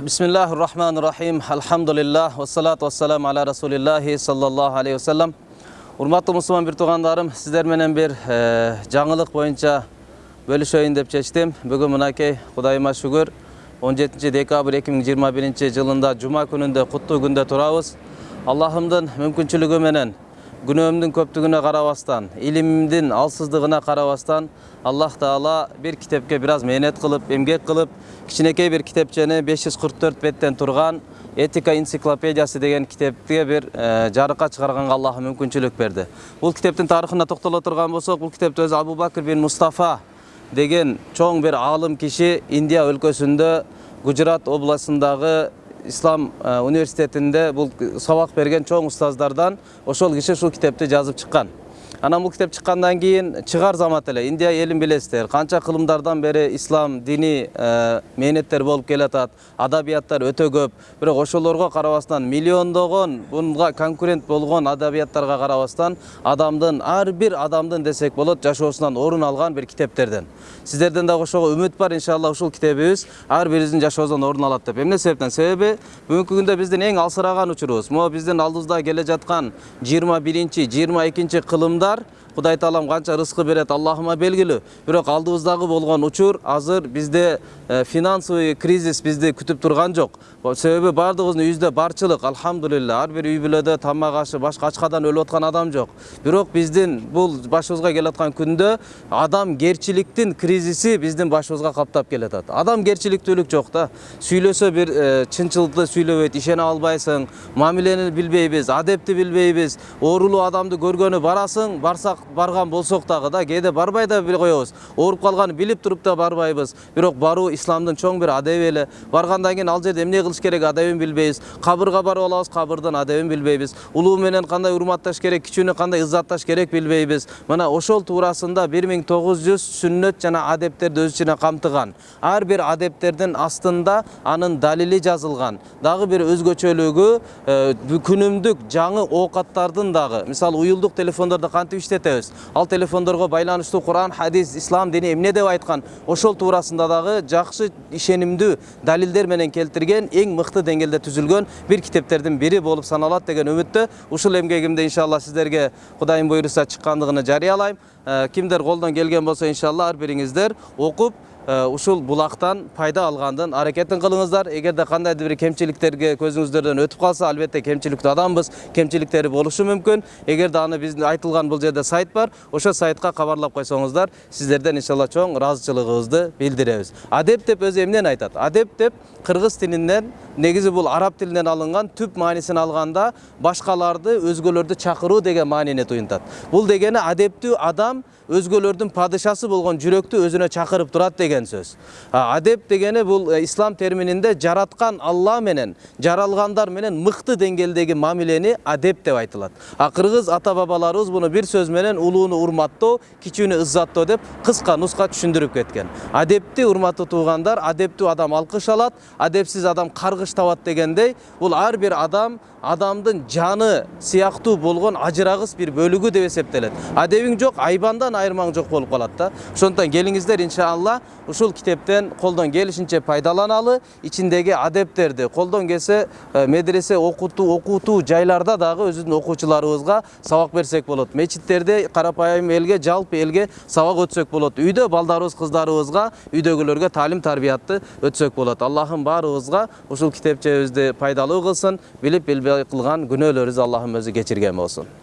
бисмиллахи рахмани рахим алхамдулиллах вассалату вассаламу аля расулиллахи саллаллаху алейхи вассалам урматтуу мусулман бир туугандарым сиздер менен бир жаңылык боюнча бөлүшөйүн деп чечтим бүгүн мынакей кудайыма шүгүр 17 декабрь 2021 жылында жума күнүндө куттуу күндө турабыз аллахымдын мүмкүнчүлүгү менен күнөөмдүн көптүгүнө карабастан илимдин алсыздыгына карабастан аллах таала бир китепке бир аз мээнет кылып эмгек кылып кичинекей бир китепчени 544 беттен турган этика энциклопедиясы деген китепке бир жарыкка чыгарганга аллах мүмкүнчүлүк берди бул китептин тарыхына токтоло турган болсок бул китепти өзү абу бакр бин мустафа деген чоң бир аалым киши индия өлкөсүндө гужрат областындагы ислам университетинде бул сабак берген чоң устаздардан ошол киши ушул китепти жазып чыккан анан бул китеп чыккандан кийин чыгар замат эле индия элин билесиздер канча кылымдардан бери ислам дини мээнеттер болуп келатат адабияттар өтө көп бирок ошолорго карабастан миллиондогон буга конкурент болгон адабияттарга карабастан адамдын ар бир адамдын десек болот жашоосунан орун алган бир китептерден сиздерден дагы ошого үмүт бар иншалла ушул китебибиз ар бирибиздин жашообуздон орун алат деп эмне себептен себеби бүгүнкү күндө биздин эң алсыраган учурубуз могу биздин алдыбызда келе жаткан жыйырма биринчи жыйырма экинчи кылымда кудай таалам канча рызкы берет аллахыма белгилүү бирок алдыбыздагы болгон учур азыр бизде финансовый кризис бизди күтүп турган жок себеби баардыгыбыздын үйүбүздө барчылык алхамдулилля ар бир үй бүлөдө тамак ашы башка ачкадан өлүп аткан адам жок бирок биздин бул башыбызга келаткан күндө адамгерчиликтин кризиси биздин башыбызга каптап келатат адамгерчиликтүүлүк жок да сүйлөсө бир чынчылыкты сүйлөбөйт ишене албайсың мамилени билбейбиз адепти билбейбиз оорулуу адамды көргөнү барасың барсак барган болсок дагы да кээде барбай да коебуз ооруп калганын билип туруп да барбайбыз. Бирок баруу исламдын чоң бир адеби эле. Баргандан кийин ал жерде эмне кылыш керек адебин билбейбиз. Кабырга барып алабыз кабырдын адебин билбейбиз. Улуу менен кандай урматташ керек кичүүнү кандай ыззатташ керек билбейбиз. Мына ошол туурасында бир миң тогуз жүз сүннөт жана адептерди өз ичине камтыган. Ар бир адептердин астында анын далили жазылган. Дагы бир өзгөчөлүгү күнүмдүк жаңы оокаттардын дагы. Мисалы уюлдук телефондордо кантип иштетебиз ал телефондорго байланыштуу куран хадис ислам дини эмне деп айткан ошол туурасында дагы жакшы ишенимдүү далилдер менен келтирген эң мыкты деңгээлде түзүлгөн бир китептердин бири болуп саналат деген үмүттө ушул эмгегимди иншалла сиздерге кудайым буйруса чыккандыгын жарыялайм кимдер колдон келген болсо иншалла ар бириңиздер окуп ушул булактан пайда алгандын аракетин кылыңыздар. Эгерде кандайдыр бир кемчиликтерге көзүңүздөрдөн өтүп калса албетте кемчиликтүү адамбыз. Кемчиликтери болушу мүмкүн. Эгерде аны биздин айтылган бул жерде сайт бар ошол сайтка кабарлап койсоңуздар. Сиздерден иншалла чоң ыраазычылыгыбызды билдиребиз. Адеп деп өзү эмнени айтат? Адеп деп кыргыз тилинен негизи бул араб тилинен алынган түп маанисин алганда башкаларды өзгөлөрдү чакыруу деген маанини туюнтат. Бул дегени адептүү адам өзгөлөрдүн падышасы болгон жүрөктү өзүнө чакырып турат деген сөз. Адеп дегени бул ислам термининде жараткан алла менен жаралгандар менен мыкты деңгээлдеги мамилени адеп деп айтылат а кыргыз ата бабаларыбыз муну бир сөз менен улууну урматтоо кичүүнү ыззаттоо деп кыска нуска түшүндүрүп кеткен. Адепти урматтуу туугандар адептүү адам алкыш алат адепсиз адам каргыш табат дегендей бул ар бир адам адамдын жаны сыяктуу болгон ажырагыс бир бөлүгү деп эсептелет адебиң жок айбандан айырмаң жок болуп калат да. Ошондуктан келиңиздер иншалла ушул китептен колдон келишинче пайдаланалы ичиндеги адептерди колдон келсе медресе окутуу окутуу жайларда дагы өзүбүздүн окуучуларыбызга сабак берсек болот мечиттерде карапайым элге жалпы элге сабак өтсөк болот үйдө балдарыбыз кыздарыбызга үйдөгүлөргө таалим тарбиятты өтсөк болот аллахым баарыбызга ушул китепчебизди пайдалуу кылсын билип билбей кылган күнөөлөрүбүздү аллахым өзү кечирген болсун